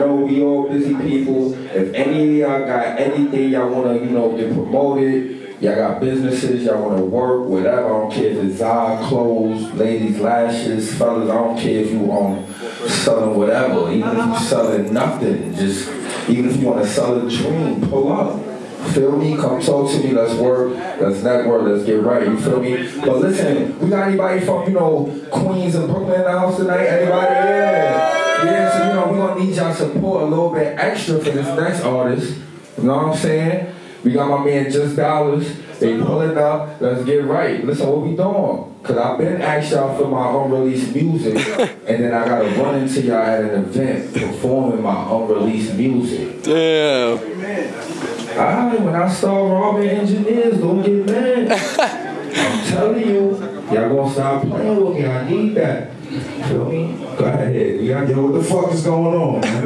know we all busy people. If any of y'all got anything y'all wanna, you know, get promoted, y'all got businesses, y'all wanna work, whatever, I don't care if it's Zod clothes, ladies lashes, fellas, I don't care if you um selling whatever, even if you selling nothing, just even if you wanna sell a dream, pull up. Feel me? Come talk to me. Let's work. Let's network. Let's get right. You feel me? But listen, we got anybody from you know Queens and Brooklyn in the house tonight? Anybody? Yeah. Yeah. So you know we gonna need y'all support a little bit extra for this next artist. You know what I'm saying? We got my man Just Dollars. They pulling up. Let's get right. Listen, what we doing? Cause I've been asked y'all for my unreleased music, and then I gotta run into y'all at an event performing my unreleased music. Damn. Alright, when I start robbing engineers, don't get mad. I'm telling you, y'all gonna stop playing with me. I need that. Go ahead. You got Yo, what the fuck is going on, man?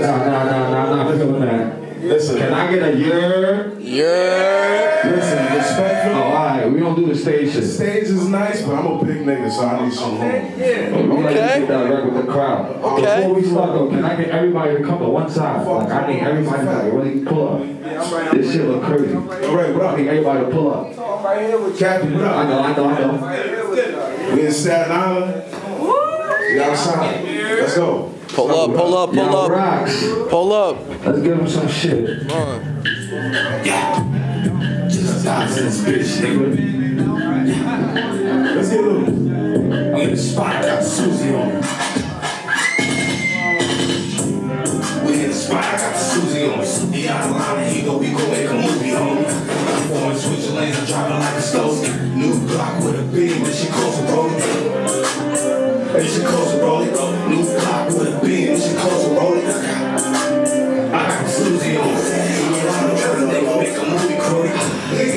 Nah, nah, nah, nah, I'm not feeling that. Listen, Can I get a year? Yeah. listen, respectful. Oh, alright, we don't do the stage The stage is nice, but I'm a big nigga, so I need some room. We like to get direct with the crowd. Okay. Before we start though, can I get everybody to come to one side? Like I need everybody to really pull up. This shit look crazy. All right, what I up? need everybody to pull up. Captain, what I up? know, I know, I know. We in Staten Island. We outside. Let's go. Pull up, pull up, pull up. rocks. Pull up. Let's give him some shit. Come on. Yeah. Just dogs in this bitch, nigga. Let's get loose. I'm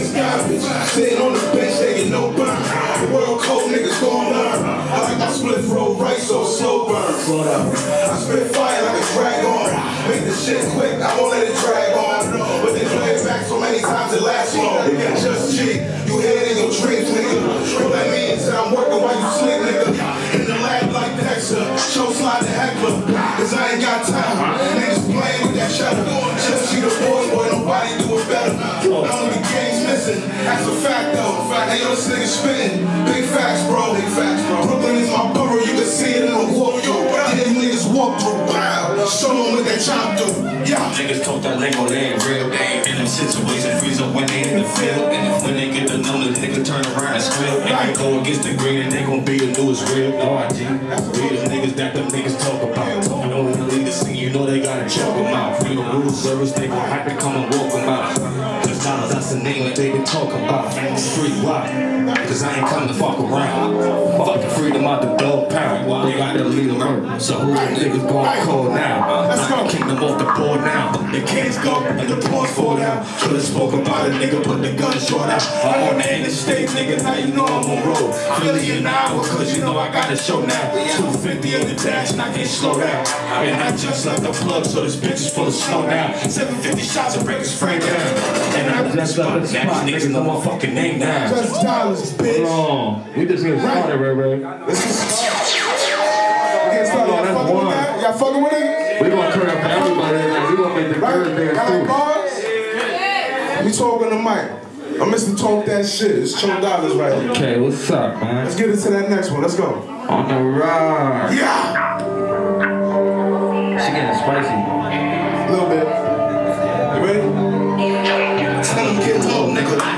Niggas garbage. Sitting on the bench, get no burn. The world cold, niggas gon' learn. I like my split roll right, so slow burn. Slow down. I spit fire like a dragon. Make the shit quick, I won't let it drag on. But they play it back so many times it lasts long. Just cheat, you hear it in your dreams, nigga. What that means is I'm working while you sleep, nigga. In the lab like Dexter, show slide to heckler. Cause I ain't got time. Hey, yo, this nigga spitting. Big facts, bro. Big facts, bro. Brooklyn is my borough, you can see it in the walk through. Them niggas walk through, wow. Show them what they chop through. Yeah. Niggas talk that lingo, they ain't real. They ain't in them situations, freeze up when they in the field. And when they get the numbers, nigga turn around and squeal. And they go against the green and they gon' be the newest real. No, I G. We the niggas that them niggas talk about. They lead the scene, you know they gotta choke them out. Free the rule service, they gon' have to come and walk them out. Name that they been talking about. Street why? Cause I ain't come to fuck around. Fuck the freedom out the dog pound. They got to lead them. So who the niggas gon' call now? Let's go. Kingdom off the board now. The kids go and the pawns fall down. Could've spoke about a nigga, put the gun short out. Uh-huh. I'm on the interstate, nigga, now you know I'm on road. Philly an hour, cause you know I got a show now. 250 in the dash and I can't slow down. And I just left the plug, so this bitch is full of snow now. 750 shots and break his frame down. And I just left the spot, niggas know my fucking name now. Just dollars, bitch. Hold on. We just getting started, Ray Ray. Get started. Y'all fucking with that? Y'all fucking with it? We gonna turn up for everybody tonight. We gonna make the Right? like dance bars? We talking the mic. I'm Mr. Talk That Shit. It's Cho Dollars right here. Okay, what's up, man? Let's get into that next one. Let's go. On the ride. Yeah! She getting spicy.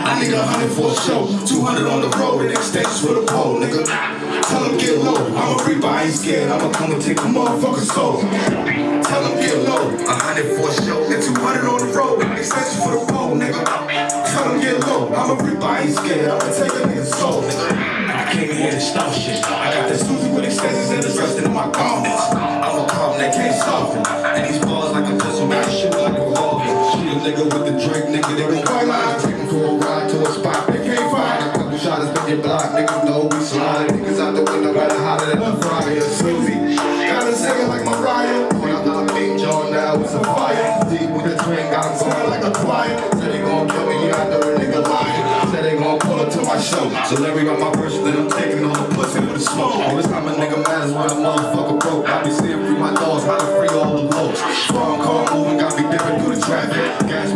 I need a hundred for a show. 200 on the road and extensions for the pole, nigga. Tell them get low. I'm a reaper, I ain't scared. I'ma come and take a motherfucking soul. Tell them get low. A hundred for a show and 200 on the road extensions for the pole, nigga. Tell them get low. I'm a reaper, I ain't scared. I'ma take a nigga's soul, nigga. I came here to stop shit. I got this Susie with extensions and it's resting in my garments. I'm a calm that can't soften. And these balls like a pistol, I shoot like a revolver. Shoot a nigga with the drink, nigga, they gon' fight. Take him for a ride to a spot they can't find. A couple shots in your block, niggas know we slide. Niggas out the window, got it hotter than a fryer. Susie, gotta a second like Mariah. When I'm not being John now, it's a fire. Deep with the twin, got him going like a choir. Said they gon' kill me, yeah, I know the nigga lying. Said they gon' pull up to my show. So Larry got my verse, then I'm taking all the pussy with the smoke. All this time a nigga mad is when a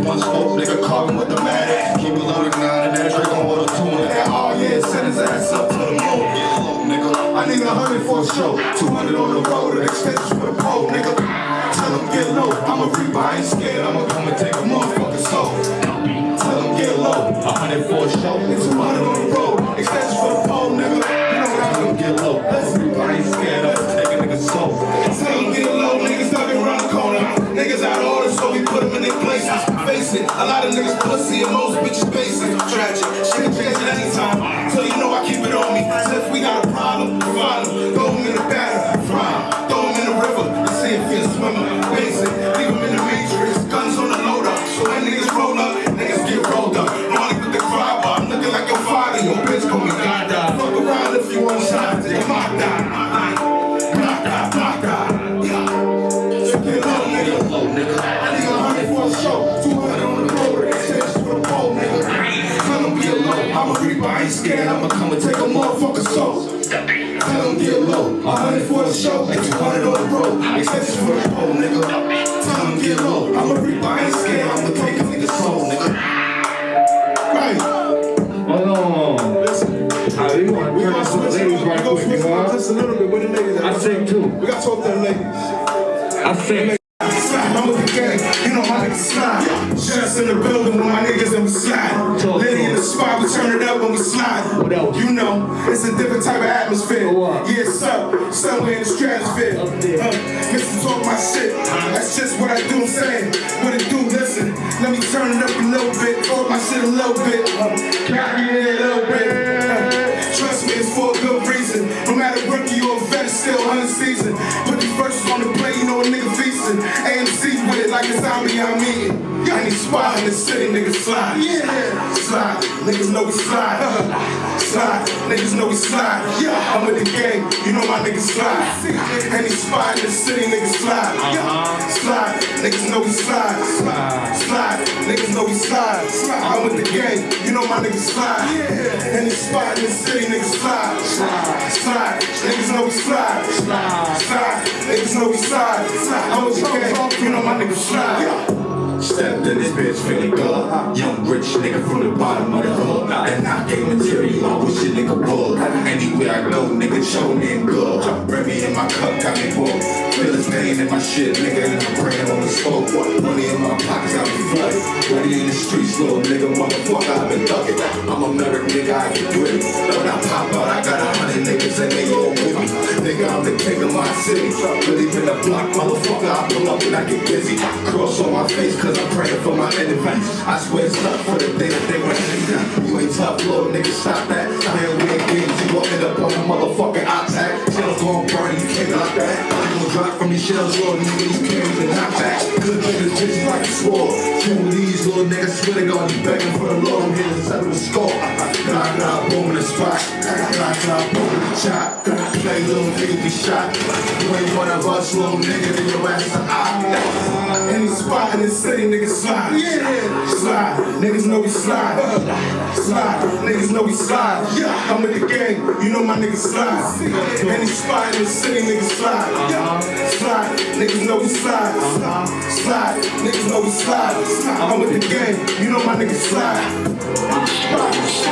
One spoke, nigga caught him with the mad ass. Keep it loaded now, and that drink on water two and that. Oh yeah, send his ass up to the moon. Get low, nigga. I need a hundred for a show. 200 on the road, an expense for the pole, nigga. Tell him get low. I'm a reaper, I ain't scared. I'ma come and take a motherfucking soul. Tell him get low. A hundred for a show, 200 on the road. expense for the pole. A lot of niggas pussy and most bitches basic. Tragic, shit can the show. And two hundred on the road. Extensions for the pole, nigga. Tell them get low. I'm a reaper. I ain't scared. I'ma take a soul, nigga. Right. Hold on. Listen. I we want gonna this to the switch ladies right gonna quick, you know? just a little bit. Where the ladies? I sing too. We gotta talk to the ladies. I sing. That's just what I do, I'm saying. What it do, listen. Let me turn it up a little bit, talk my shit a little bit. Got me a little bit. Uh, trust me, it's for a good reason. No matter rookie or vet, it's still unseasoned. Put these verses on the plate, you know a nigga feasting. AMC with it like a zombie I'm eating. Any spot in the city, niggas slide. Yeah, slide. Niggas know we slide. slide. Niggas know we slide. Yeah, I'm with the gang. You know my niggas slide. Any spot in the city, niggas slide. Yeah, slide. Niggas know we slide. Slide. Slide. Niggas know we slide. I'm with the gang. You know my niggas slide. Yeah. Any spot in the city, niggas slide. Slide. Slide. Niggas know we slide. Slide. Slide. Niggas know we slide. I'm with the gang. You know my niggas slide. Stepped in this bitch feeling good. Young rich nigga from the bottom of the hood. And I gave material, I wish a nigga would. Anywhere I go, nigga show me in good. Bring me in my cup, got me full. Feel his pain in my shit, nigga, and I'm praying on the smoke. Money in my pockets, got me flooded. Ready in the streets, little nigga, motherfucker, I've been thugging. I'm a American, nigga, I get gritty. When I pop out, I got a hundred niggas and they all with me. Nigga, I'm the king of my city. Really been a block, motherfucker, I pull up and I get busy. Cross on my face, cause I'm praying for my enemies. I swear it's tough for the day that they want me You ain't tough, little nigga, stop that. Man, we ain't games, you gon' end up on a motherfucking iPad. Shells gon' burn, you can't knock that. You gon' drop from these shells, little nigga, these carries and knock back. Good niggas, bitches like a sword. Two of these little niggas, swear to God, you begging for the Lord, I'm here to settle the score. Knock it boom in the spot. Knock it boom in the chop. Play little nigga, be shot. You ain't one of us, little nigga, then your ass a op. Any spot in the niggas slide. Yeah, slide. Niggas know we slide. Slide. Niggas know we slide. Yeah, I'm with the gang. You know my niggas slide. Any spot in the city, niggas slide. Yeah, slide. Niggas know we slide. Slide. Niggas know we slide. I'm with the gang. You know my niggas slide. Slide.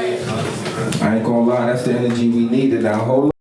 I ain't gonna lie, that's the energy we needed. Now hold